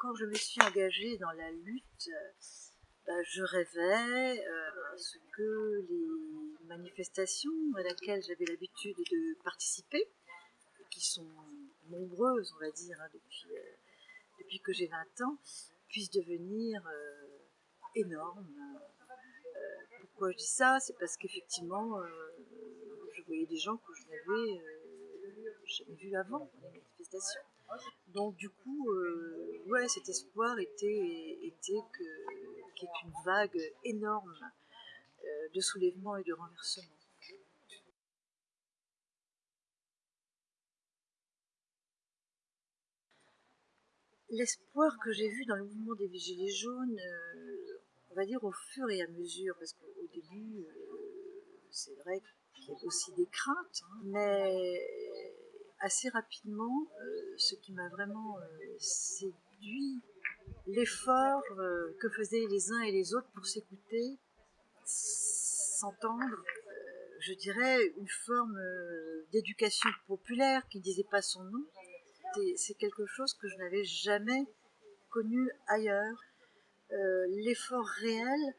quand je me suis engagée dans la lutte, bah, je rêvais euh, que les manifestations à laquelle j'avais l'habitude de participer, qui sont nombreuses, on va dire, hein, depuis, euh, depuis que j'ai 20 ans, puissent devenir euh, énormes. pourquoi je dis ça? C'est parce qu'effectivement, je voyais des gens que je n'avais jamais vus avant les manifestations. Donc du coup, ouais, cet espoir était, était que, qu'il y ait une vague énorme euh, de soulèvement et de renversement. L'espoir que j'ai vu dans le mouvement des Gilets jaunes, euh, on va dire au fur et à mesure, parce qu'au début, c'est vrai qu'il y a aussi des craintes, hein, mais assez rapidement, euh, ce qui m'a vraiment euh, séduit, l'effort euh, que faisaient les uns et les autres pour s'écouter, s'entendre, je dirais une forme d'éducation populaire qui ne disait pas son nom. C'est quelque chose que je n'avais jamais connu ailleurs. L'effort réel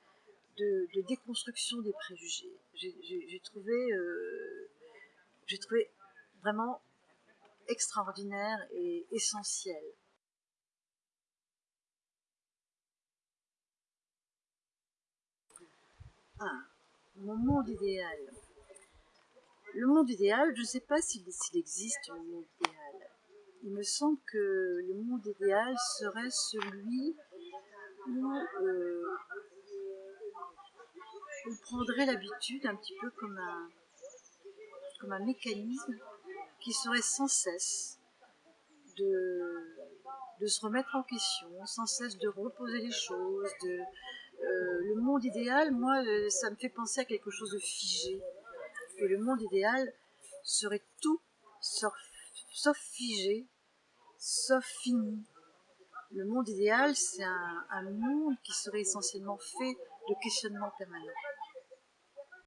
de, déconstruction des préjugés. J'ai trouvé, trouvé vraiment extraordinaire et essentiel. Ah, mon monde idéal. Le monde idéal, je ne sais pas s'il existe un monde idéal. Il me semble que le monde idéal serait celui où euh, on prendrait l'habitude, un petit peu comme un, mécanisme, qui serait sans cesse de, de se remettre en question, sans cesse de reposer les choses. De, le monde idéal, moi, euh, ça me fait penser à quelque chose de figé. Et le monde idéal serait tout sauf, figé, sauf fini. Le monde idéal, c'est un monde qui serait essentiellement fait de questionnements permanents.